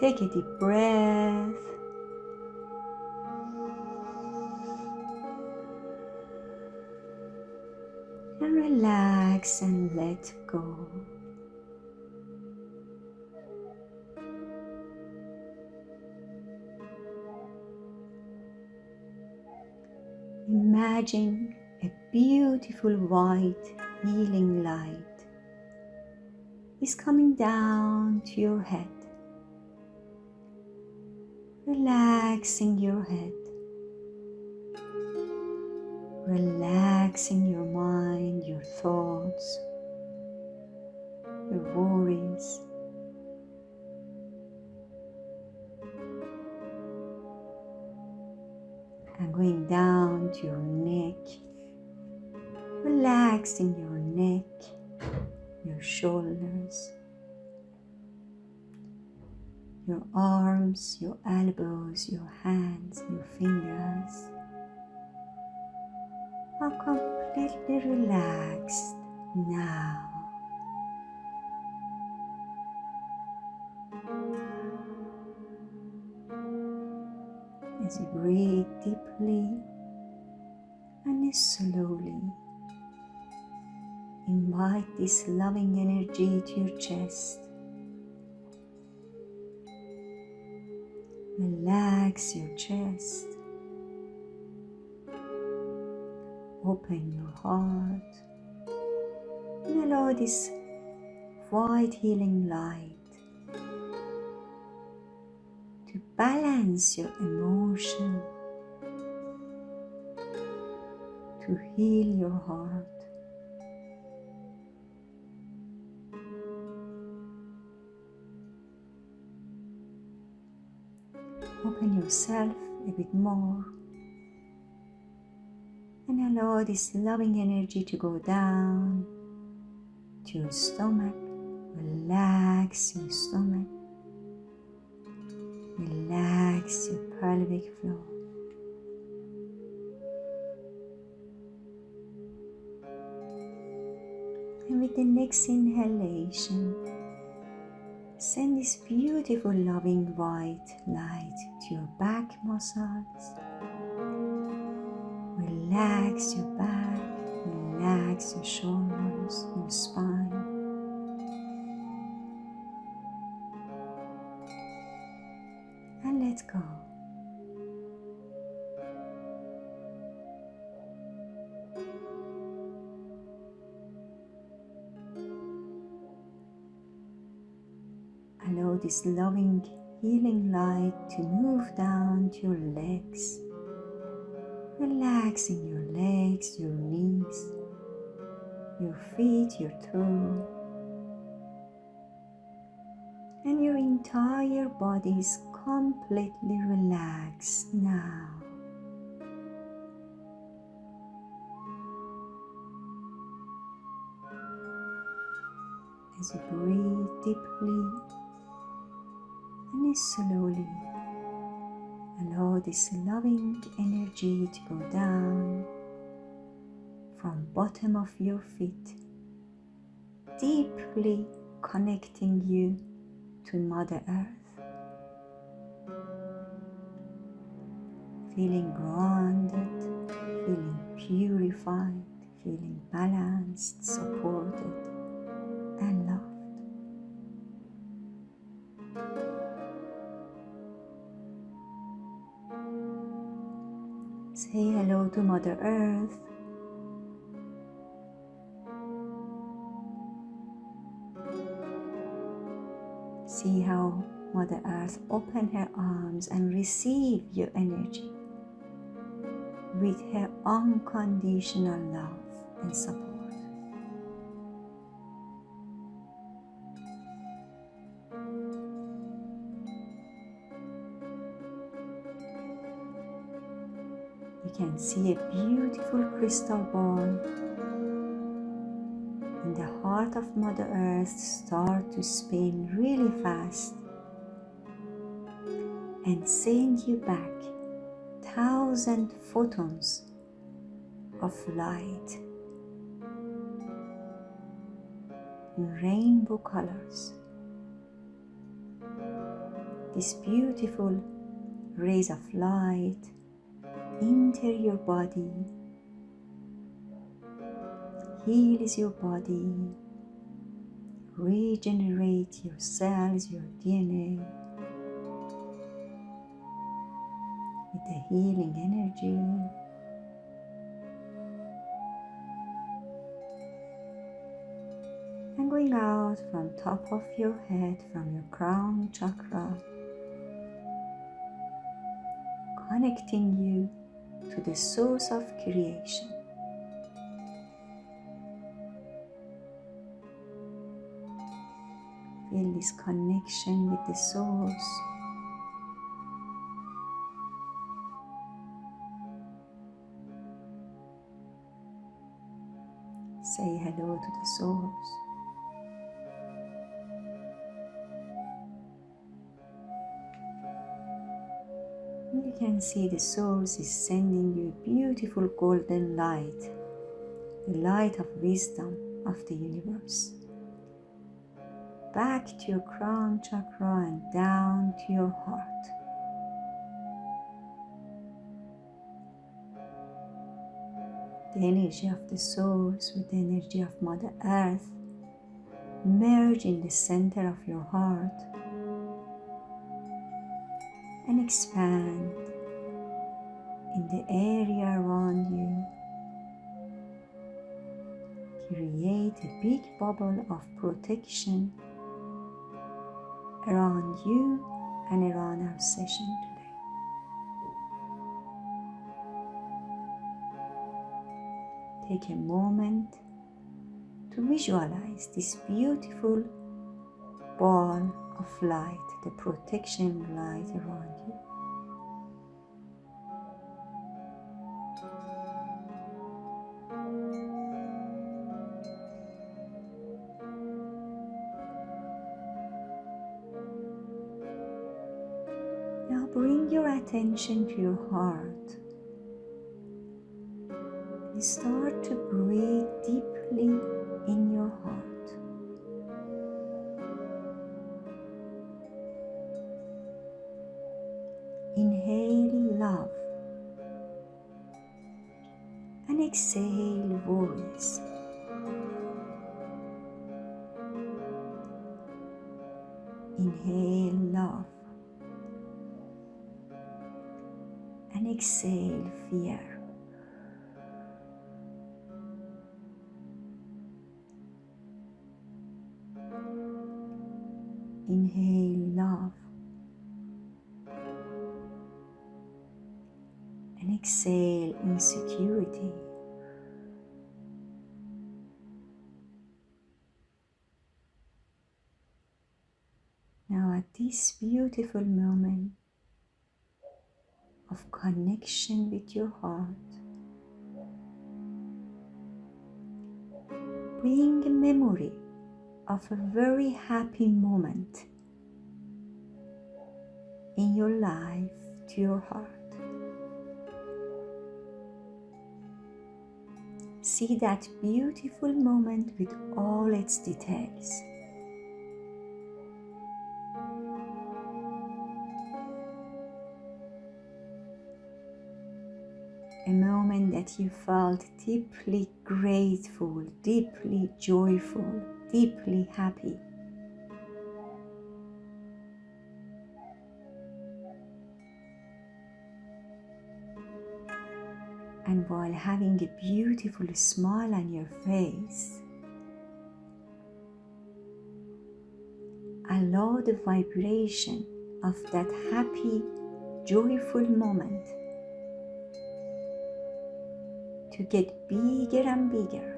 Take a deep breath. And relax and let go. Imagine a beautiful white healing light is coming down to your head, relaxing your head, relaxing your mind, your thoughts, your worries. and going down to your neck, relaxing your your arms, your elbows, your hands, your fingers are completely relaxed now. as you breathe deeply and slowly invite this loving energy to your chest. Relax your chest. Open your heart and allow this white healing light to balance your emotion, to heal your heart. Yourself a bit more and allow this loving energy to go down to your stomach. Relax your stomach. Relax your pelvic floor. And with the next inhalation, send this beautiful loving white light to your back muscles. Relax your back, relax your shoulders, your spine. This loving, healing light to move down to your legs, relaxing your legs, your knees, your feet, your toes, and your entire body is completely relaxed now. As you breathe deeply and slowly allow this loving energy to go down from bottom of your feet deeply connecting you to mother earth. Feeling grounded feeling purified feeling balanced supported and loved Say hello to Mother Earth. See how Mother Earth open her arms and receive your energy with her unconditional love and support. Can see a beautiful crystal ball. In the heart of Mother Earth start to spin really fast. And send you back thousand photons of light. In rainbow colors. this beautiful rays of light enter your body, heals your body, regenerate your cells, your DNA with the healing energy. And going out from top of your head, from your crown chakra, connecting you to the source of creation. Feel this connection with the source. Say hello to the source. Can see the source is sending you beautiful golden light, the light of wisdom of the universe. Back to your crown chakra and down to your heart. The energy of the source with the energy of Mother Earth merge in the center of your heart and expand in the area around you. Create a big bubble of protection around you and around our session today. Take a moment to visualize this beautiful ball of light, the protection light around you. Attention to your heart. And start to breathe deeply in your heart. Inhale love and exhale worries. Inhale love and exhale fear. Inhale love and exhale insecurity. Now, at this beautiful moment of connection with your heart, bring a memory of a very happy moment in your life to your heart. See that beautiful moment with all its details. That you felt deeply grateful, deeply joyful, deeply happy. And while having a beautiful smile on your face, allow the vibration of that happy, joyful moment to get bigger and bigger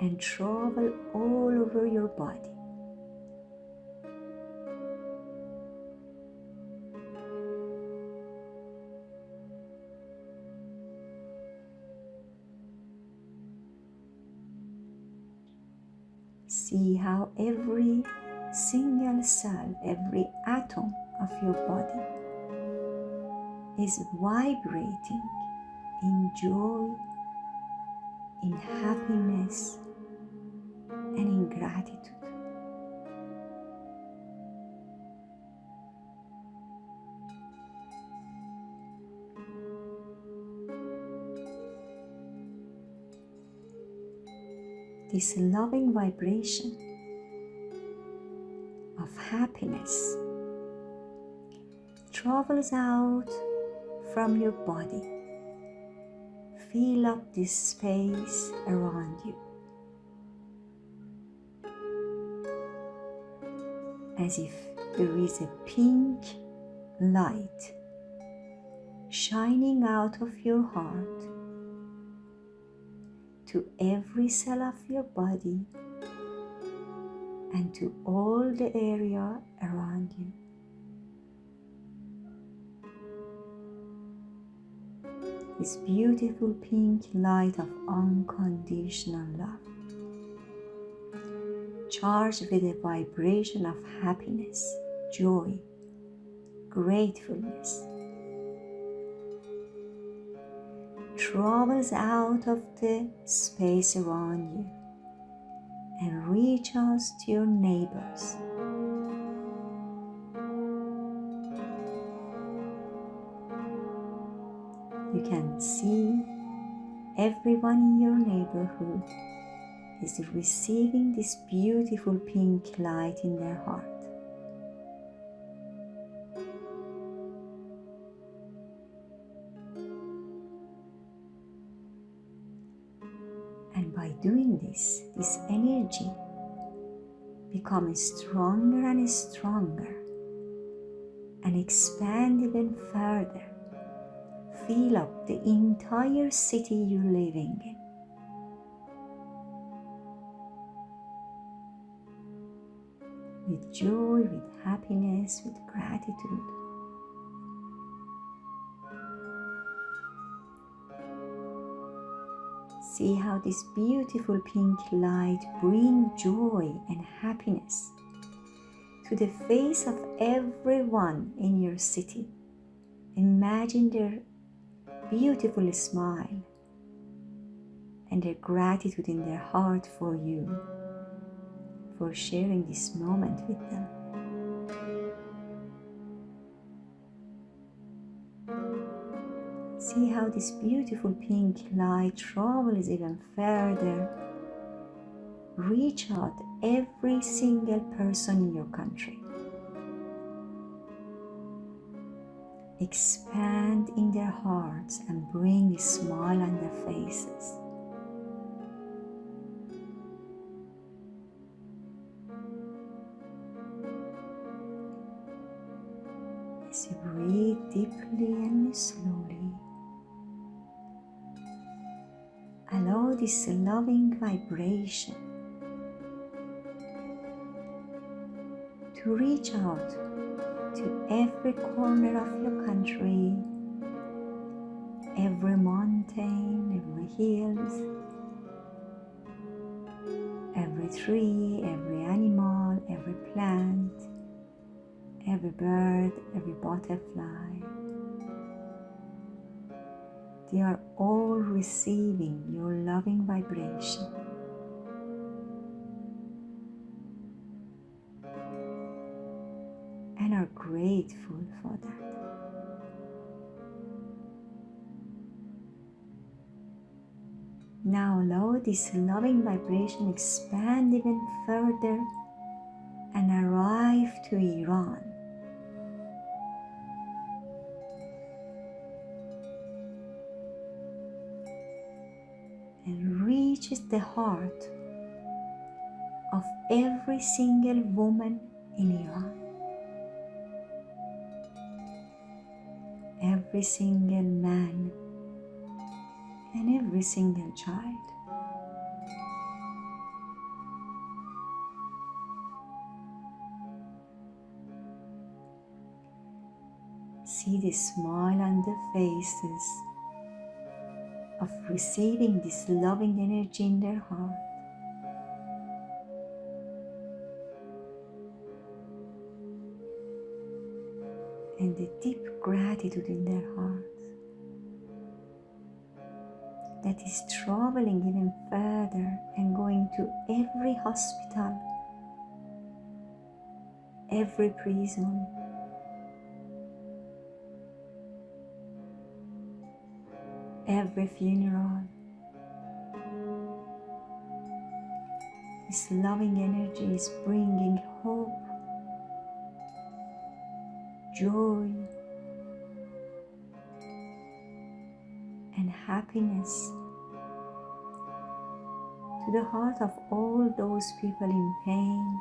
and travel all over your body. See how every single cell, every atom of your body is vibrating in joy, in happiness, and in gratitude. This loving vibration of happiness travels out from your body. Fill up this space around you. As if there is a pink light shining out of your heart to every cell of your body and to all the area around you. This beautiful pink light of unconditional love, charged with a vibration of happiness, joy, gratefulness, travels out of the space around you and reaches to your neighbors. Can see everyone in your neighborhood is receiving this beautiful pink light in their heart. And by doing this, this energy becomes stronger and stronger and expand even further. Fill up the entire city you're living in. With joy, with happiness, with gratitude. See how this beautiful pink light brings joy and happiness to the face of everyone in your city. Imagine their beautiful smile and their gratitude in their heart for you, for sharing this moment with them. See how this beautiful pink light travels even further. Reach out every single person in your country. Expand in their hearts and bring a smile on their faces. As you breathe deeply and slowly. allow this loving vibration to reach out to every corner of your country, every mountain, every hills, every tree, every animal, every plant, every bird, every butterfly. They are all receiving your loving vibration. Grateful for that. Now allow this loving vibration expand even further and arrive to Iran. And reaches the heart of every single woman in Iran, every single man, and every single child. See the smile on the faces of receiving this loving energy in their heart. Deep gratitude in their hearts that is traveling even further and going to every hospital, every prison, every funeral, This loving energy is bringing hope, joy, and happiness to the heart of all those people in pain.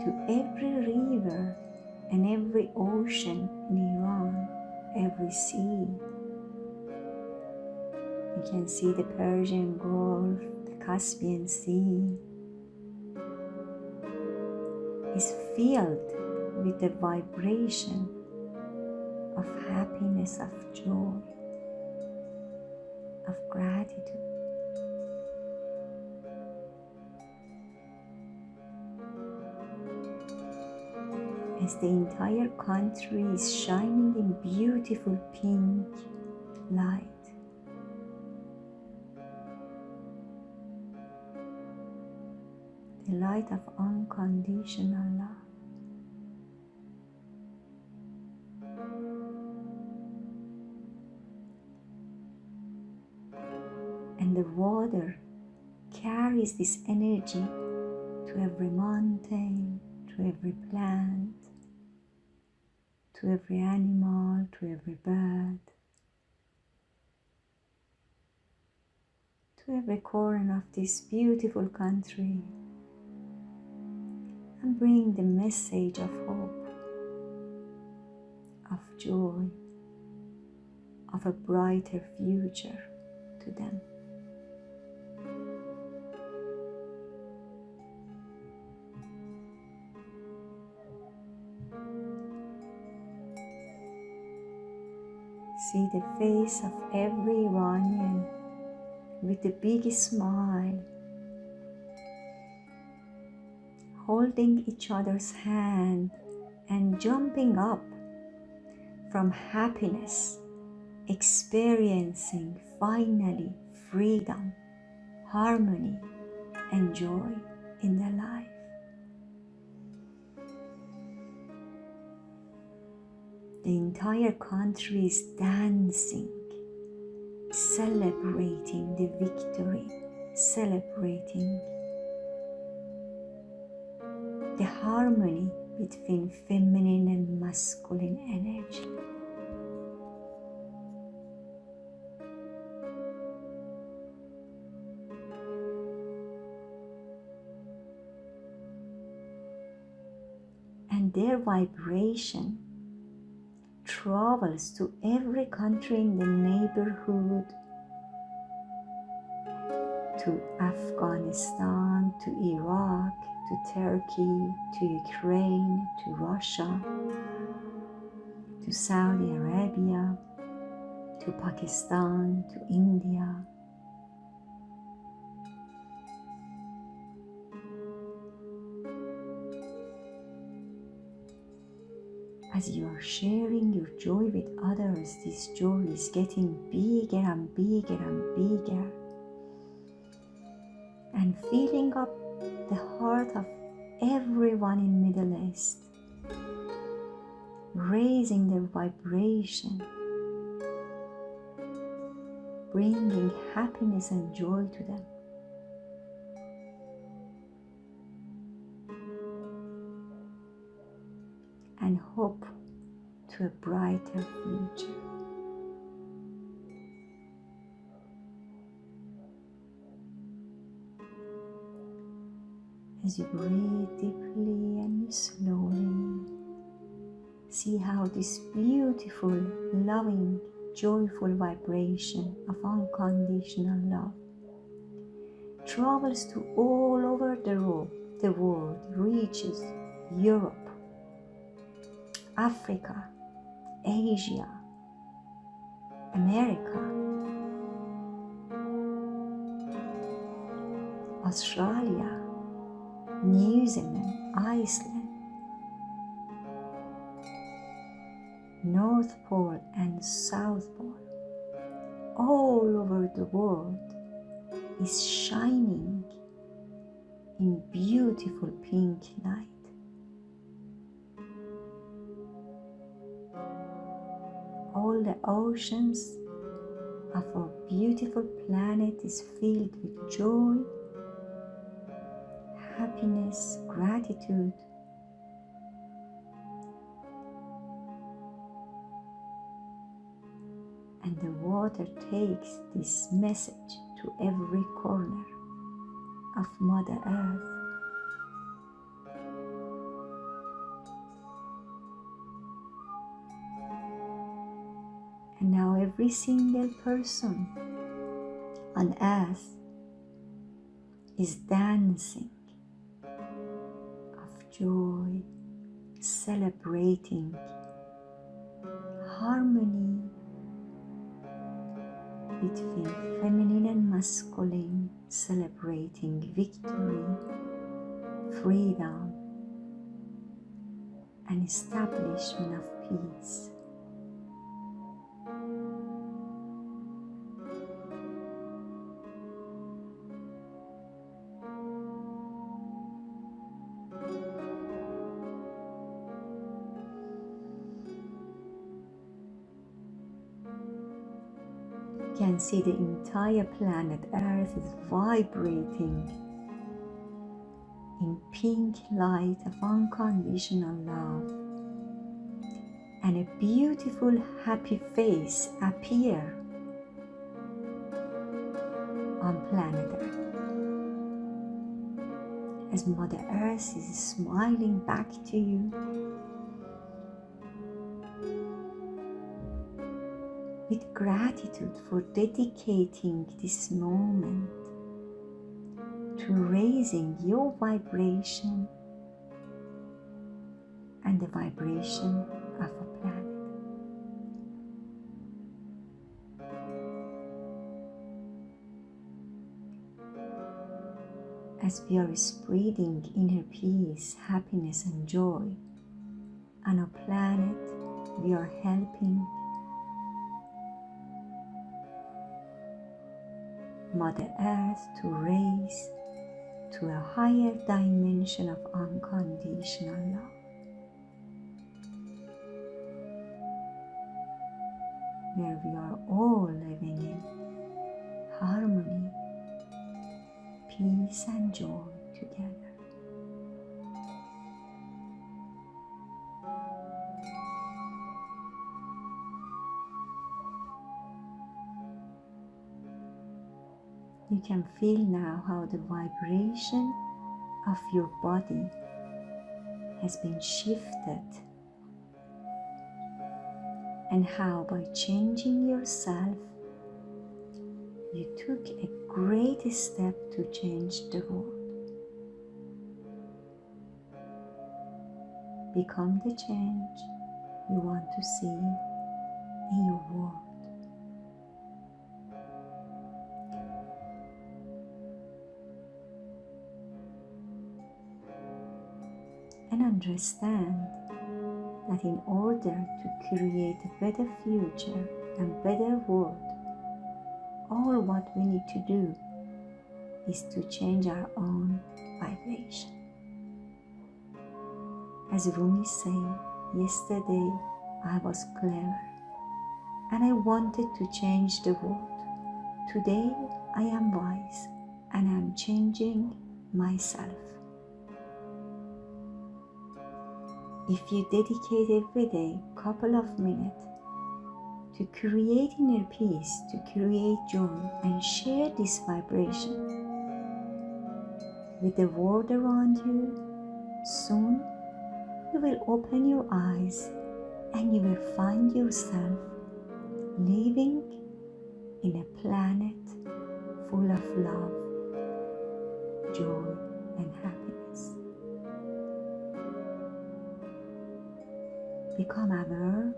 To every river and every ocean in Iran, every sea. You can see the Persian Gulf, the Caspian Sea is filled with the vibration of happiness, of joy, of gratitude. As the entire country is shining in beautiful pink light. the light of unconditional love. And the water carries this energy to every mountain, to every plant, to every animal, to every bird, to every corner of this beautiful country and bring the message of hope, of joy, of a brighter future to them. See the face of every Iranian with the biggest smile holding each other's hand and jumping up from happiness, experiencing finally freedom, harmony, and joy in their life. The entire country is dancing, celebrating the victory, celebrating the harmony between feminine and masculine energy. And their vibration travels to every country in the neighborhood, to Afghanistan, to Iraq, to Turkey, to Ukraine, to Russia, to Saudi Arabia, to Pakistan, to India. As you are sharing your joy with others, this joy is getting bigger and bigger and bigger. And filling up the heart of everyone in Middle East, raising their vibration, bringing happiness and joy to them. And hope to a brighter future. As you breathe deeply and slowly, see how this beautiful, loving, joyful vibration of unconditional love travels to all over the world, the world reaches Europe, Africa, Asia, America, Australia, New Zealand, Iceland, North Pole and South Pole, all over the world is shining in beautiful pink light. All the oceans of our beautiful planet is filled with joy, happiness, gratitude. And the water takes this message to every corner of Mother Earth. Every single person on earth is dancing of joy, celebrating harmony between feminine and masculine, celebrating victory, freedom, and establishment of peace. See the entire planet Earth is vibrating in pink light of unconditional love. And a beautiful happy face appear on planet Earth. As Mother Earth is smiling back to you with gratitude for dedicating this moment to raising your vibration and the vibration of a planet. As we are spreading inner peace, happiness, and joy on a planet, we are helping Mother Earth to raise to a higher dimension of unconditional love. Where we are all living in harmony, peace, and joy together. Can feel now how the vibration of your body has been shifted and how by changing yourself you took a great step to change the world. Become the change you want to see in your world. And understand that in order to create a better future and better world, all what we need to do is to change our own vibration. As Rumi said, yesterday I was clever and I wanted to change the world. Today I am wise and I am changing myself. If you dedicate every day a couple of minutes to create inner peace, to create joy, and share this vibration with the world around you, soon you will open your eyes and you will find yourself living in a planet full of love, joy, and happiness. Become aware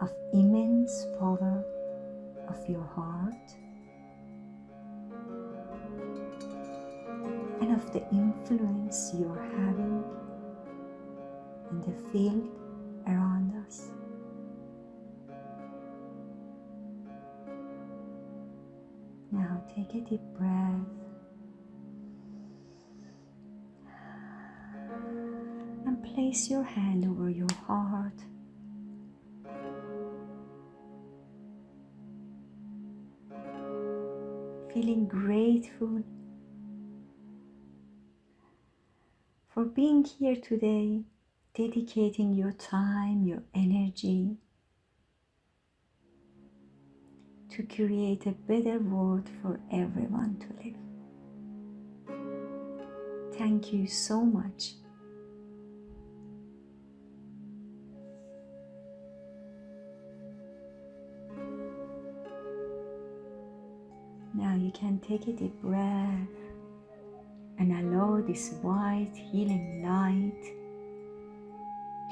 of immense power of your heart and of the influence you are having in the field around us. Now take a deep breath. And place your hand over your heart. Feeling grateful for being here today, dedicating your time, your energy to create a better world for everyone to live. Thank you so much. Now you can take a deep breath and allow this white healing light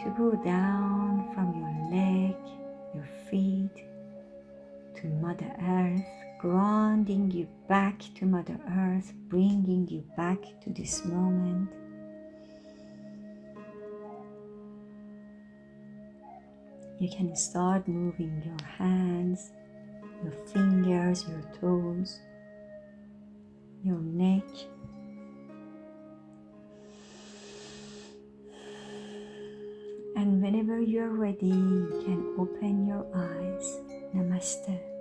to go down from your leg, your feet, to Mother Earth, grounding you back to Mother Earth, bringing you back to this moment. You can start moving your hands, your fingers, your toes, your neck. And whenever you're ready, you can open your eyes. Namaste.